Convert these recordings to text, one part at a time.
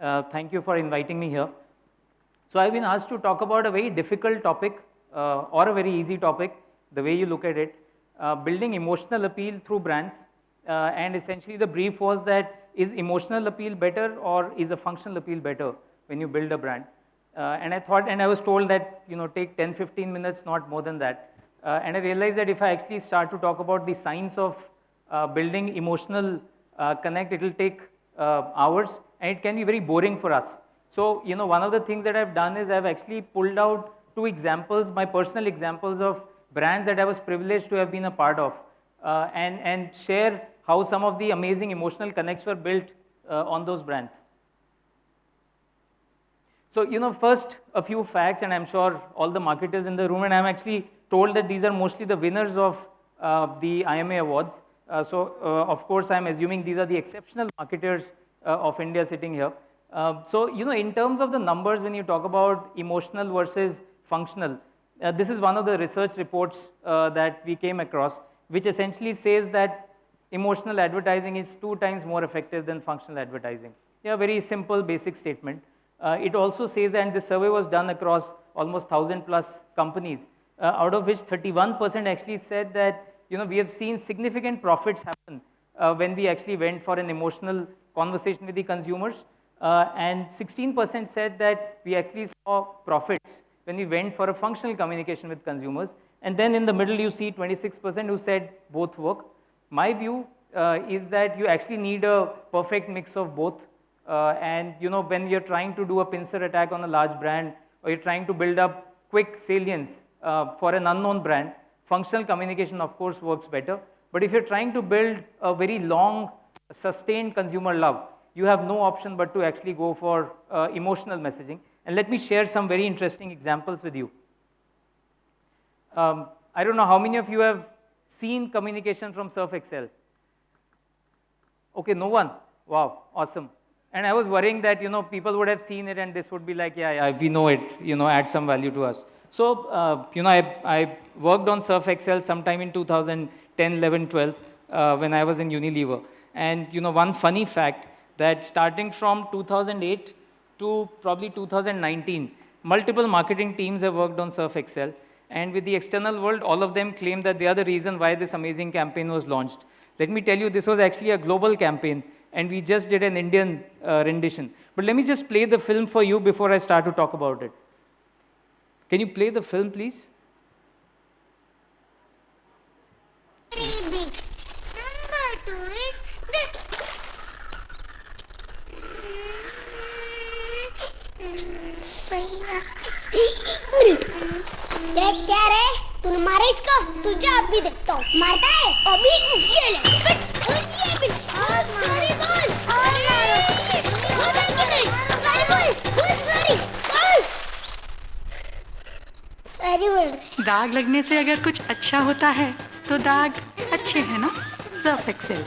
Uh, thank you for inviting me here. So I've been asked to talk about a very difficult topic uh, or a very easy topic, the way you look at it, uh, building emotional appeal through brands. Uh, and essentially the brief was that is emotional appeal better or is a functional appeal better when you build a brand? Uh, and I thought, and I was told that, you know, take 10, 15 minutes, not more than that. Uh, and I realized that if I actually start to talk about the science of building emotional connect, it will take hours and it can be very boring for us. So, you know, one of the things that I've done is I've actually pulled out two examples, my personal examples of brands that I was privileged to have been a part of uh, and, and share how some of the amazing emotional connects were built uh, on those brands. So, you know, first a few facts and I'm sure all the marketers in the room and I'm actually told that these are mostly the winners of uh, the IMA awards. Uh, so, uh, of course, I'm assuming these are the exceptional marketers of India sitting here. Uh, so, you know, in terms of the numbers, when you talk about emotional versus functional, uh, this is one of the research reports that we came across, which essentially says that emotional advertising is two times more effective than functional advertising. Yeah, very simple, basic statement. Uh, it also says, and this survey was done across almost 1,000 plus companies, uh, out of which 31% actually said that, you know, we have seen significant profits happen uh, when we actually went for an emotional conversation with the consumers. Uh, and 16% said that we actually saw profits when we went for a functional communication with consumers. And then in the middle, you see 26% who said both work. My view uh, is that you actually need a perfect mix of both. Uh, and you know, when you're trying to do a pincer attack on a large brand, or you're trying to build up quick salience uh, for an unknown brand, functional communication, of course, works better. But if you're trying to build a very long sustained consumer love, you have no option but to actually go for uh, emotional messaging. And let me share some very interesting examples with you. Um, I don't know how many of you have seen communication from Surf Excel. Okay, no one. Wow, awesome. And I was worrying that you know people would have seen it and this would be like, yeah, yeah, we know it. You know, add some value to us. So uh, you know, I, I worked on Surf Excel sometime in 2010, 11, 12 uh, when I was in Unilever. And you know, one funny fact that starting from 2008 to probably 2019, multiple marketing teams have worked on Surf Excel. And with the external world, all of them claim that they are the reason why this amazing campaign was launched. Let me tell you, this was actually a global campaign, and we just did an Indian uh, rendition. But let me just play the film for you before I start to talk about it. Can you play the film, please? ये क्या रे तूने मारा इसको तुझे अभी देखता हूँ मारता है अभी चले सॉरी बोल सॉरी बोल दाग लगने से अगर कुछ अच्छा होता है तो दाग अच्छे हैं ना? सर्फ एक्सेल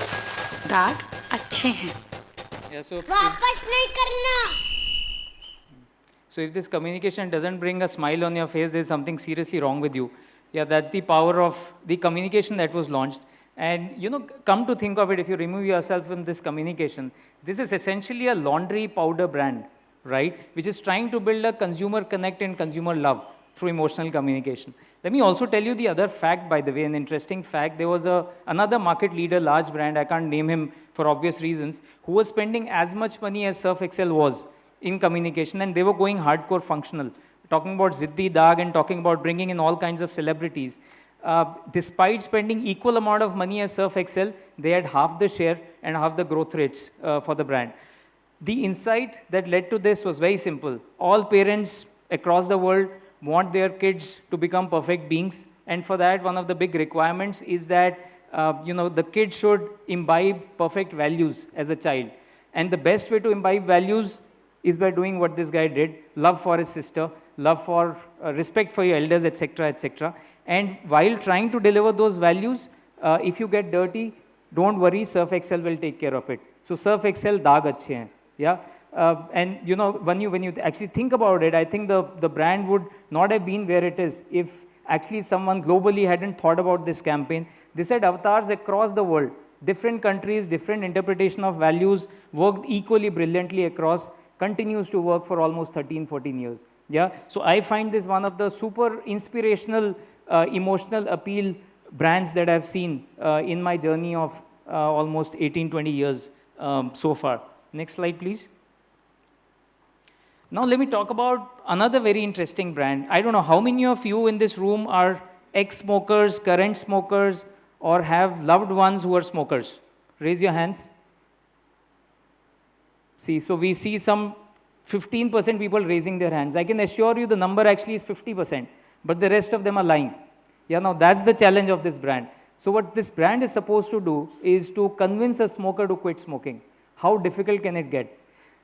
दाग अच्छे हैं। वापस नहीं करना। So if this communication doesn't bring a smile on your face, there's something seriously wrong with you. Yeah, that's the power of the communication that was launched. And you know, come to think of it, if you remove yourself from this communication, this is essentially a laundry powder brand, right? Which is trying to build a consumer connect and consumer love through emotional communication. Let me also tell you the other fact, by the way, an interesting fact. There was a, another market leader, large brand, I can't name him for obvious reasons, who was spending as much money as Surf Excel was in communication and they were going hardcore functional, talking about Ziddi Dag and talking about bringing in all kinds of celebrities. Uh, despite spending equal amount of money as Surf Excel, they had half the share and half the growth rates uh, for the brand. The insight that led to this was very simple. All parents across the world want their kids to become perfect beings. And for that, one of the big requirements is that uh, you know, the kid should imbibe perfect values as a child. And the best way to imbibe values is by doing what this guy did, love for his sister, love for, uh, respect for your elders, etc., etc. And while trying to deliver those values, uh, if you get dirty, don't worry, Surf Excel will take care of it. So Surf Excel daag achhe hain, yeah? Uh, and you know, when you, when you actually think about it, I think the, the brand would not have been where it is if actually someone globally hadn't thought about this campaign. They said avatars across the world, different countries, different interpretation of values, worked equally brilliantly across continues to work for almost 13, 14 years. Yeah, so I find this one of the super inspirational, uh, emotional appeal brands that I've seen uh, in my journey of uh, almost 18, 20 years um, so far. Next slide, please. Now let me talk about another very interesting brand. I don't know how many of you in this room are ex-smokers, current smokers, or have loved ones who are smokers. Raise your hands. See, so we see some 15% people raising their hands. I can assure you the number actually is 50%, but the rest of them are lying. Yeah, now that's the challenge of this brand. So what this brand is supposed to do is to convince a smoker to quit smoking. How difficult can it get?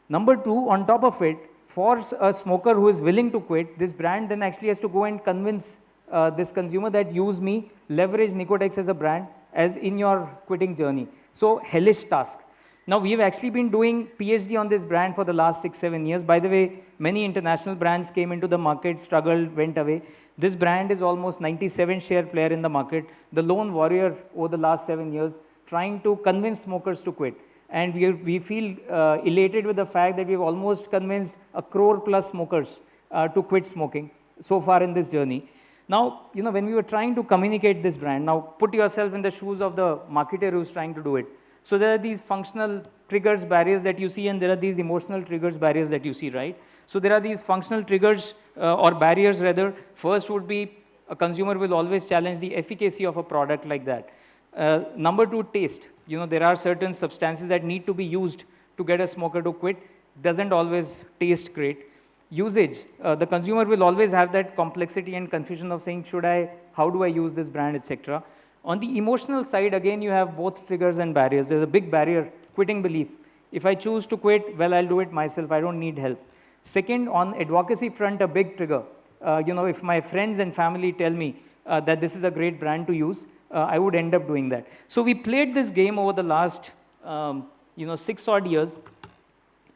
Number two, on top of it, for a smoker who is willing to quit, this brand then actually has to go and convince uh, this consumer that use me, leverage Nicotex as a brand as in your quitting journey. So hellish task. Now we have actually been doing PhD on this brand for the last six, seven years. By the way, many international brands came into the market, struggled, went away. This brand is almost 97 share player in the market. The lone warrior over the last seven years, trying to convince smokers to quit. And we, are, we feel uh, elated with the fact that we've almost convinced a crore plus smokers uh, to quit smoking so far in this journey. Now, you know, when we were trying to communicate this brand, now put yourself in the shoes of the marketer who's trying to do it. So there are these functional triggers, barriers that you see, and there are these emotional triggers, barriers that you see, right? So there are these functional triggers uh, or barriers rather. First would be a consumer will always challenge the efficacy of a product like that. Uh, number two, taste. You know, there are certain substances that need to be used to get a smoker to quit. Doesn't always taste great. Usage. Uh, the consumer will always have that complexity and confusion of saying, should I, how do I use this brand, etc. On the emotional side, again, you have both triggers and barriers. There's a big barrier, quitting belief. If I choose to quit, well, I'll do it myself. I don't need help. Second, on advocacy front, a big trigger. Uh, you know, if my friends and family tell me uh, that this is a great brand to use, uh, I would end up doing that. So we played this game over the last, um, you know, six odd years.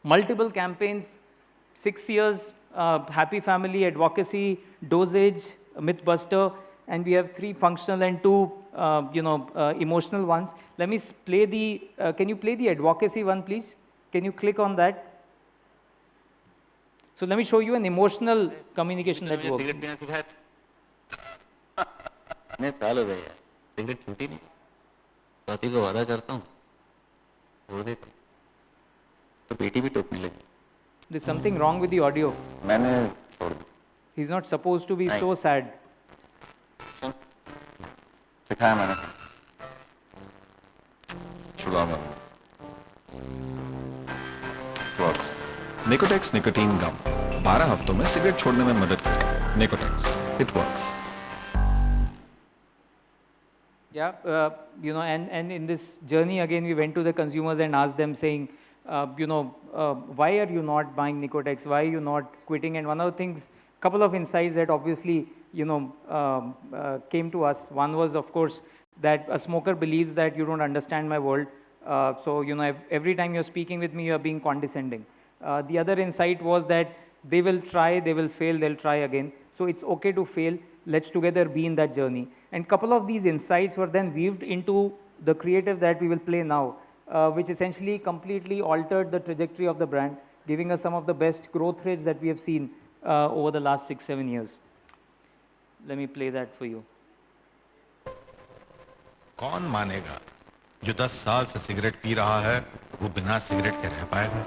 Multiple campaigns, six years, uh, happy family, advocacy, dosage, mythbuster, and we have three functional and two, uh, you know, uh, emotional ones. Let me play the, uh, can you play the advocacy one, please? Can you click on that? So let me show you an emotional communication that works. Cigarette पीना सिखाया था इतने साल हो गए यार cigarette छूटी नहीं पति को वादा करता हूँ छोड़ देता हूँ। तो बेटी भी टोकने लगी There's something wrong with the audio. मैंने छोड़ दी He's not supposed to be so sad. सुन सिखाया मैंने छुड़ाऊंगा वर्क्स निकोटेक्स निकोटीन गम 12 हफ्तों में सिगरेट छोड़ने में मदद करेगा Nicotex it works Yeah, uh, you know, and, and in this journey again, we went to the consumers and asked them saying, uh, you know, uh, why are you not buying Nicotex? Why are you not quitting? And one of the things, couple of insights that obviously, you know, um, uh, came to us. One was, of course, that a smoker believes that you don't understand my world. Uh, so, you know, every time you're speaking with me, you're being condescending. Uh, the other insight was that they will try, they will fail, they'll try again. So it's okay to fail. Let's together be in that journey. And couple of these insights were then weaved into the creative that we will play now, uh, which essentially completely altered the trajectory of the brand, giving us some of the best growth rates that we have seen uh, over the last six, seven years. Let me play that for you. कौन मानेगा? जो 10 साल से cigarette P रहा है, वो बिना cigarette के रह पाएगा?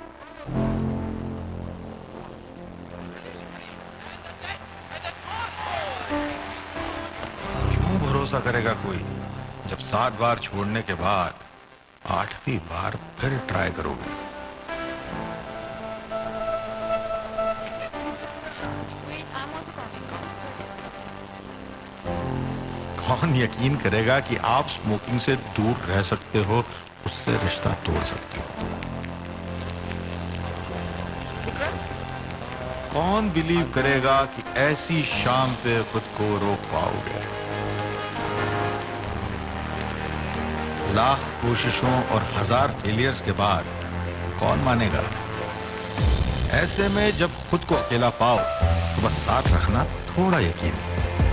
क्यों भरोसा करेगा कोई? जब सात बार छोड़ने के बाद आठवीं बार फिर ट्राई करोगे। कौन यकीन करेगा कि आप स्मोकिंग से दूर रह सकते हो, उससे रिश्ता तोड़ सकते हो? कौन बिलीव करेगा कि ऐसी शाम पे खुद को रोक पाओगे? लाख कोशिशों और हज़ार फेलियर्स के बाद कौन मानेगा? ऐसे में जब खुद को अकेला पाओ तो बस साथ रखना थोड़ा यकीन।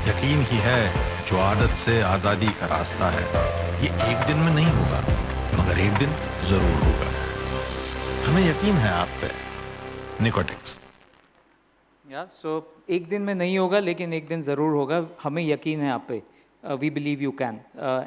यकीन ही है जो आदत से आज़ादी का रास्ता है, ये एक दिन में नहीं होगा, मगर एक दिन ज़रूर होगा। हमें यकीन है आप पे, निकोटेक्स। या सो एक दिन में नहीं होगा, लेकिन एक दिन ज़रूर होगा। हमें यकीन है आप पे we believe you can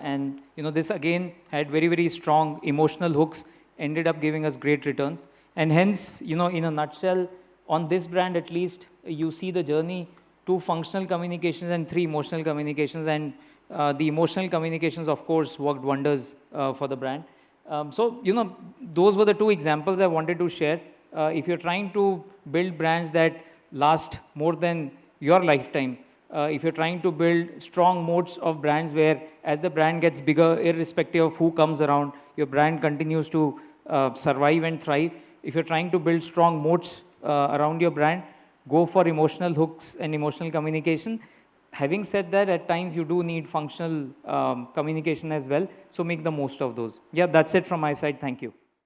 and you know this again had very very strong emotional hooks ended up giving us great returns. And hence, you know, in a nutshell, on this brand at least, you see the journey two functional communications and three emotional communications and uh, the emotional communications of course worked wonders uh, for the brand. Um, so you know those were the two examples i wanted to share. Uh, if you're trying to build brands that last more than your lifetime uh, if you're trying to build strong moats of brands where as the brand gets bigger irrespective of who comes around your brand continues to uh, survive and thrive if you're trying to build strong moats uh, around your brand go for emotional hooks and emotional communication. Having said that at times you do need functional um, communication as well. So make the most of those. Yeah that's it from my side. Thank you